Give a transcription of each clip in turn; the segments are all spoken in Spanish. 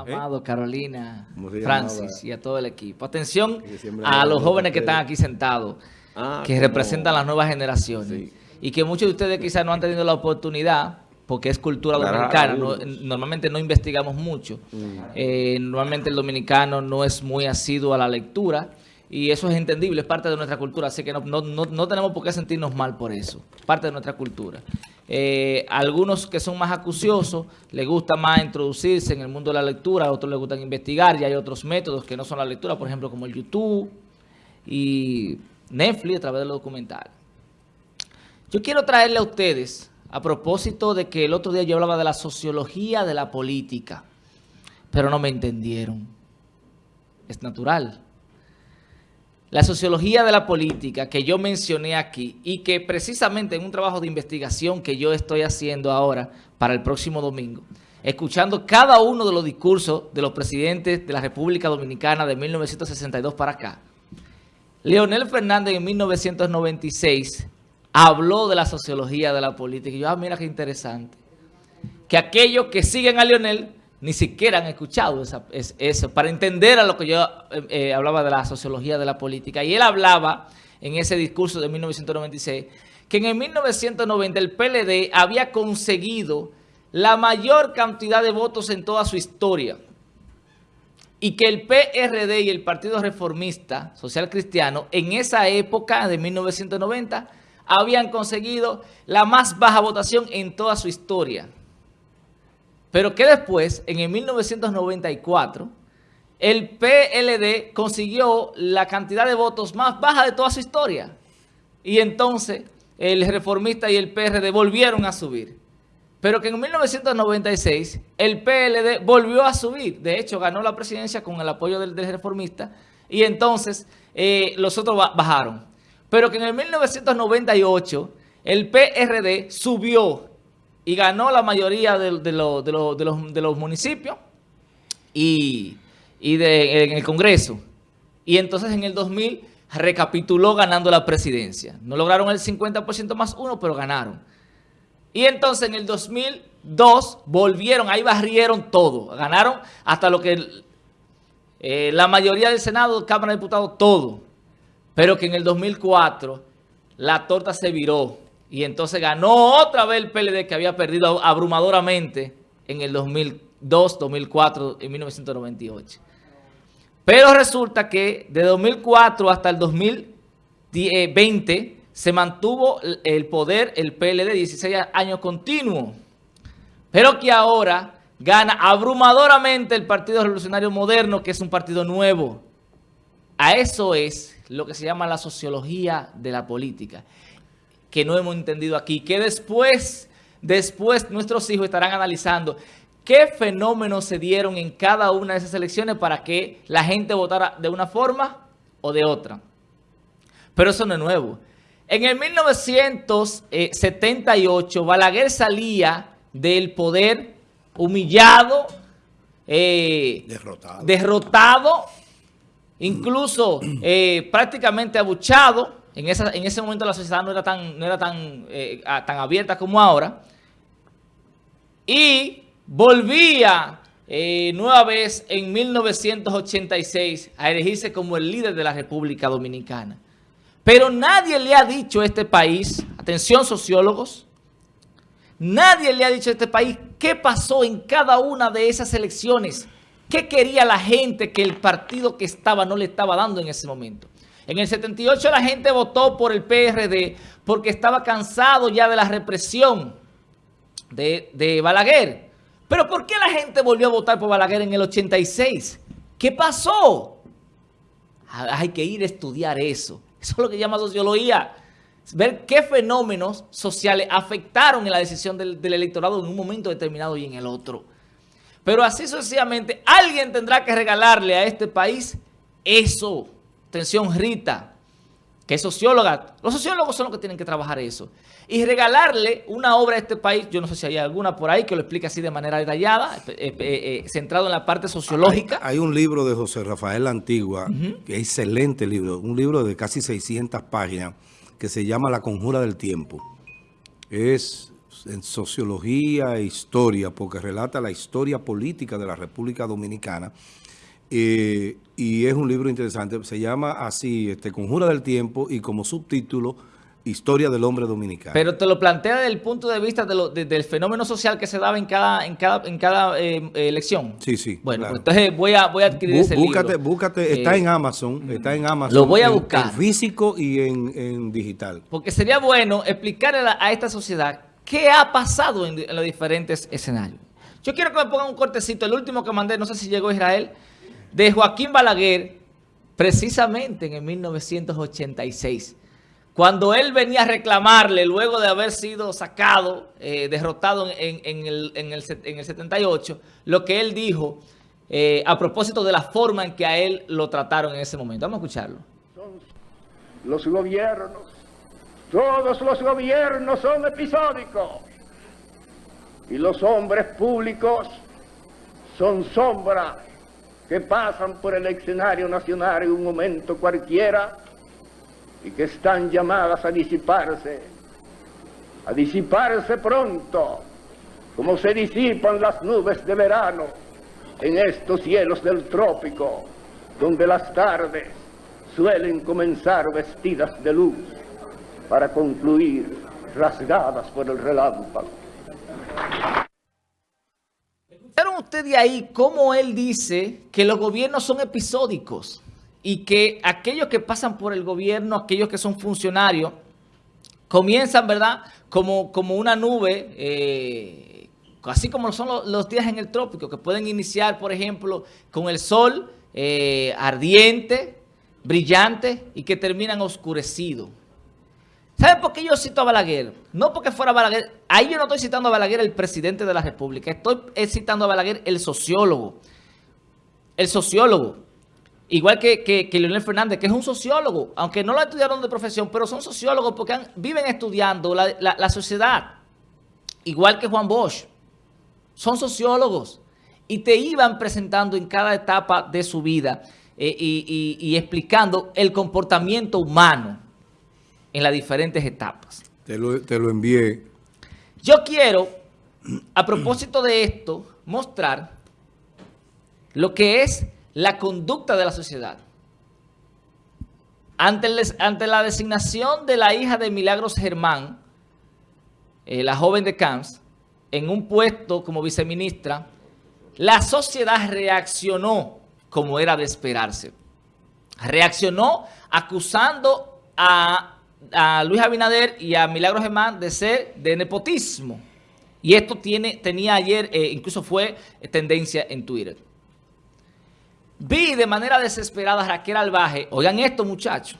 Amado, Carolina, Francis y a todo el equipo. Atención a los jóvenes que están aquí sentados, ah, que representan las nuevas generaciones. Y que muchos de ustedes quizás no han tenido la oportunidad, porque es cultura dominicana, normalmente no investigamos mucho. Mm. Eh, normalmente el dominicano no es muy asiduo a la lectura. Y eso es entendible, es parte de nuestra cultura, así que no, no tenemos por qué sentirnos mal por eso, parte de nuestra cultura. Eh, algunos que son más acuciosos les gusta más introducirse en el mundo de la lectura, a otros les gustan investigar y hay otros métodos que no son la lectura, por ejemplo como el YouTube y Netflix a través de los documentales. Yo quiero traerle a ustedes, a propósito de que el otro día yo hablaba de la sociología de la política, pero no me entendieron. Es natural. La sociología de la política que yo mencioné aquí y que precisamente en un trabajo de investigación que yo estoy haciendo ahora para el próximo domingo, escuchando cada uno de los discursos de los presidentes de la República Dominicana de 1962 para acá, Leonel Fernández en 1996 habló de la sociología de la política. Y yo, ah, mira qué interesante. Que aquellos que siguen a Leonel ni siquiera han escuchado eso, para entender a lo que yo eh, eh, hablaba de la sociología de la política. Y él hablaba en ese discurso de 1996 que en el 1990 el PLD había conseguido la mayor cantidad de votos en toda su historia y que el PRD y el Partido Reformista Social Cristiano en esa época de 1990 habían conseguido la más baja votación en toda su historia. Pero que después, en el 1994, el PLD consiguió la cantidad de votos más baja de toda su historia. Y entonces el reformista y el PRD volvieron a subir. Pero que en 1996 el PLD volvió a subir. De hecho, ganó la presidencia con el apoyo del, reformista. Y entonces eh, los otros bajaron. Pero que en el 1998 el PRD subió y ganó la mayoría de, los, municipios y, en el Congreso. Y entonces en el 2000 recapituló ganando la presidencia. No lograron el 50% más uno, pero ganaron. Y entonces en el 2002 volvieron, ahí barrieron todo. Ganaron hasta lo que eh, la mayoría del Senado, Cámara de Diputados, todo. Pero que en el 2004 la torta se viró y entonces ganó otra vez el PLD que había perdido abrumadoramente en el 2002, 2004 y 1998. Pero resulta que de 2004 hasta el 2020 se mantuvo el poder, el PLD, 16 años continuos. Pero que ahora gana abrumadoramente el Partido Revolucionario Moderno, que es un partido nuevo. A eso es lo que se llama la sociología de la política que no hemos entendido aquí, que después, después nuestros hijos estarán analizando qué fenómenos se dieron en cada una de esas elecciones para que la gente votara de una forma o de otra. Pero eso no es nuevo. En el 1978, Balaguer salía del poder humillado, eh, derrotado. derrotado, incluso eh, prácticamente abuchado, en, ese momento la sociedad no era tan, no era tan, eh, tan abierta como ahora. Y volvía eh, nueva vez en 1986 a elegirse como el líder de la República Dominicana. Pero nadie le ha dicho a este país, atención sociólogos, nadie le ha dicho a este país qué pasó en cada una de esas elecciones, qué quería la gente que el partido que estaba no le estaba dando en ese momento. En el 78 la gente votó por el PRD porque estaba cansado ya de la represión de, Balaguer. Pero ¿por qué la gente volvió a votar por Balaguer en el 86? ¿Qué pasó? Ah, hay que ir a estudiar eso. Eso es lo que llama sociología. Ver qué fenómenos sociales afectaron en la decisión del, del electorado en un momento determinado y en el otro. Pero así sucesivamente, alguien tendrá que regalarle a este país eso. Atención, Rita, que es socióloga. Los sociólogos son los que tienen que trabajar eso. Y regalarle una obra a este país, yo no sé si hay alguna por ahí que lo explique así de manera detallada, eh, eh, eh, centrado en la parte sociológica. Hay, un libro de José Rafael Antigua, que es excelente libro, un libro de casi 600 páginas, que se llama La Conjura del Tiempo. Es en sociología e historia, porque relata la historia política de la República Dominicana. Eh, y es un libro interesante, se llama así, este, Conjura del Tiempo, y como subtítulo, Historia del hombre dominicano. Pero te lo plantea desde el punto de vista del fenómeno social que se daba en cada, en cada, en cada eh, elección. Sí, sí. Bueno, pues entonces voy a, voy a adquirir ese búscate, libro. Búscate, está en Amazon, está en Amazon. Lo voy a buscar. En físico y en, digital. Porque sería bueno explicar a, esta sociedad qué ha pasado en, los diferentes escenarios. Yo quiero que me pongan un cortecito, el último que mandé, no sé si llegó a Israel, de Joaquín Balaguer, precisamente en el 1986 cuando él venía a reclamarle, luego de haber sido sacado, eh, derrotado en, el, 78, lo que él dijo eh, a propósito de la forma en que a él lo trataron en ese momento. Vamos a escucharlo. Los gobiernos, todos los gobiernos son episódicos. Y los hombres públicos son sombras que pasan por el escenario nacional en un momento cualquiera y que están llamadas a disiparse, a disiparse pronto, como se disipan las nubes de verano en estos cielos del trópico, donde las tardes suelen comenzar vestidas de luz para concluir rasgadas por el relámpago. ¿Escucharon ustedes ahí cómo él dice que los gobiernos son episódicos? y que aquellos que pasan por el gobierno, aquellos que son funcionarios, comienzan, ¿verdad?, como, como una nube, eh, así como son los, días en el trópico, que pueden iniciar, por ejemplo, con el sol eh, ardiente, brillante, y que terminan oscurecido. ¿Saben por qué yo cito a Balaguer? No porque fuera Balaguer, ahí yo no estoy citando a Balaguer el presidente de la República, estoy citando a Balaguer el sociólogo. El sociólogo. Igual que, que, Leonel Fernández, que es un sociólogo, aunque no lo estudiaron de profesión, pero son sociólogos porque viven estudiando la, sociedad. Igual que Juan Bosch. Son sociólogos. Y te iban presentando en cada etapa de su vida eh, y, explicando el comportamiento humano en las diferentes etapas. Te lo, te lo envié. Yo quiero, a propósito de esto, mostrar lo que es la conducta de la sociedad. Ante, ante la designación de la hija de Milagros Germán, eh, la joven de Camps, en un puesto como viceministra, la sociedad reaccionó como era de esperarse. Reaccionó acusando a, Luis Abinader y a Milagros Germán de ser de nepotismo. Y esto tiene, tenía ayer, eh, incluso fue tendencia en Twitter. Vi de manera desesperada a Raquel Albaje, oigan esto muchachos,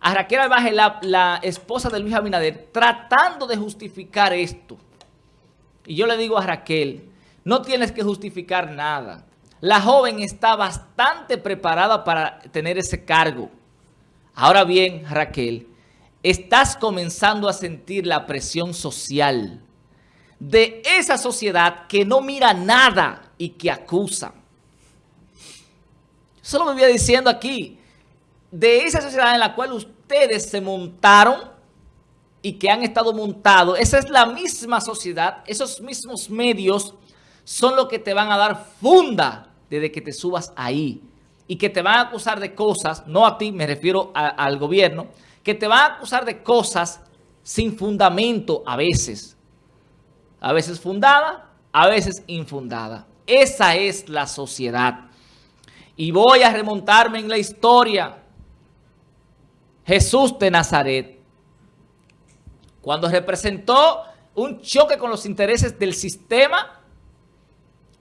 a Raquel Albaje, la, esposa de Luis Abinader, tratando de justificar esto. Y yo le digo a Raquel, no tienes que justificar nada. La joven está bastante preparada para tener ese cargo. Ahora bien, Raquel, estás comenzando a sentir la presión social de esa sociedad que no mira nada y que acusa. Eso lo vivía diciendo aquí. De esa sociedad en la cual ustedes se montaron y que han estado montados, esa es la misma sociedad, esos mismos medios son los que te van a dar funda desde que te subas ahí y que te van a acusar de cosas, no a ti, me refiero al gobierno, que te van a acusar de cosas sin fundamento a veces. A veces fundada, a veces infundada. Esa es la sociedad. Y voy a remontarme en la historia. Jesús de Nazaret, cuando representó un choque con los intereses del sistema,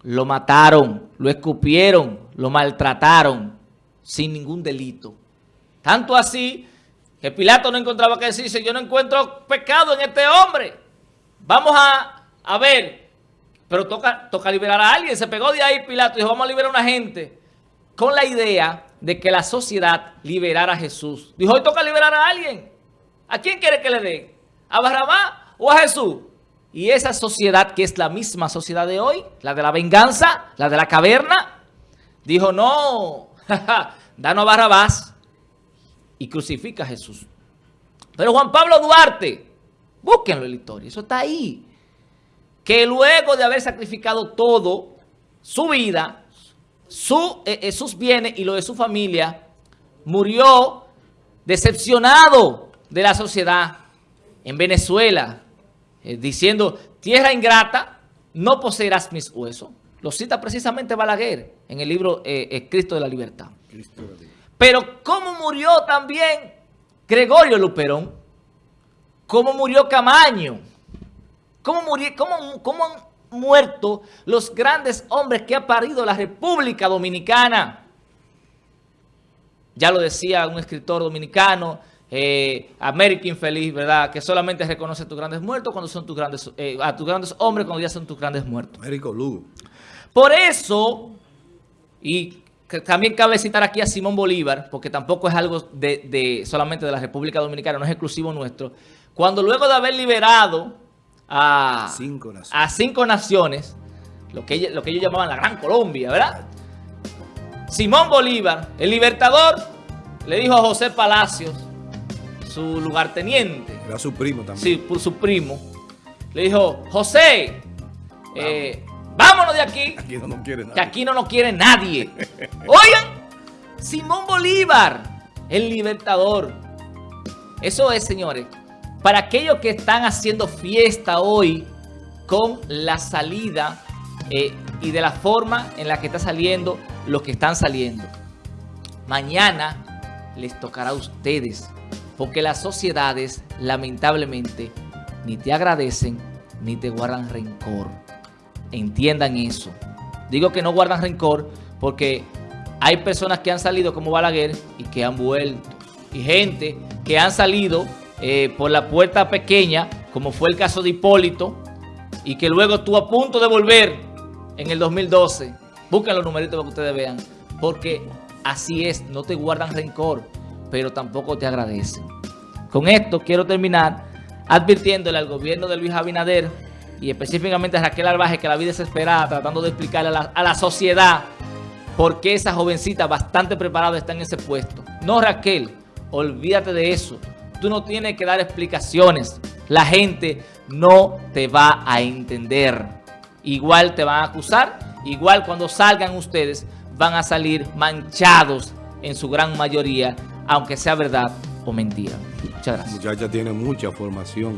lo mataron, lo escupieron, lo maltrataron sin ningún delito. Tanto así que Pilato no encontraba que decirse, yo no encuentro pecado en este hombre. Vamos a, a ver, pero toca, toca liberar a alguien. Se pegó de ahí Pilato y dijo, vamos a liberar a una gente con la idea de que la sociedad liberara a Jesús. Dijo, hoy toca liberar a alguien. ¿A quién quiere que le dé? ¿A Barrabá o a Jesús? Y esa sociedad, que es la misma sociedad de hoy, la de la venganza, la de la caverna, dijo, no, danos Barrabás y crucifica a Jesús. Pero Juan Pablo Duarte, Búsquenlo en la historia, eso está ahí. Que luego de haber sacrificado todo, su vida, eh, eh, sus bienes y lo de su familia, murió decepcionado de la sociedad en Venezuela, eh, diciendo, tierra ingrata, no poseerás mis huesos. Lo cita precisamente Balaguer en el libro Cristo de la Libertad. Pero ¿cómo murió también Gregorio Luperón? ¿Cómo murió Camaño? ¿Cómo, murió, cómo, cómo han muerto los grandes hombres que ha parido la República Dominicana? Ya lo decía un escritor dominicano, eh, América Infeliz, ¿verdad? Que solamente reconoce a tus grandes muertos cuando son tus grandes, eh, a tus grandes hombres cuando ya son tus grandes muertos. Américo Lugo. Por eso, y también cabe citar aquí a Simón Bolívar, porque tampoco es algo de, solamente de la República Dominicana, no es exclusivo nuestro. Cuando luego de haber liberado a cinco naciones, a cinco naciones lo, que, lo que ellos llamaban la Gran Colombia, ¿verdad? Simón Bolívar, el libertador, le dijo a José Palacios, su lugarteniente. Era su primo también. Sí, por su primo. Le dijo, José, eh, Vámonos de aquí. Aquí no nos quiere nadie. Que aquí no nos quiere nadie. Oigan, Simón Bolívar, el libertador. Eso es, señores, para aquellos que están haciendo fiesta hoy con la salida eh, y de la forma en la que está saliendo los que están saliendo. Mañana les tocará a ustedes, porque las sociedades, lamentablemente, ni te agradecen ni te guardan rencor entiendan eso. Digo que no guardan rencor porque hay personas que han salido como Balaguer y que han vuelto. Y gente que han salido eh, por la puerta pequeña, como fue el caso de Hipólito, y que luego estuvo a punto de volver en el 2012. Busquen los numeritos para que ustedes vean. Porque así es, no te guardan rencor, pero tampoco te agradecen. Con esto quiero terminar advirtiéndole al gobierno de Luis Abinader y específicamente a Raquel Albaje, que la vida desesperada, tratando de explicarle a la, sociedad por qué esa jovencita bastante preparada está en ese puesto. No, Raquel, olvídate de eso. Tú no tienes que dar explicaciones. La gente no te va a entender. Igual te van a acusar, igual cuando salgan ustedes van a salir manchados en su gran mayoría, aunque sea verdad o mentira. Muchas gracias. muchacha tiene mucha formación.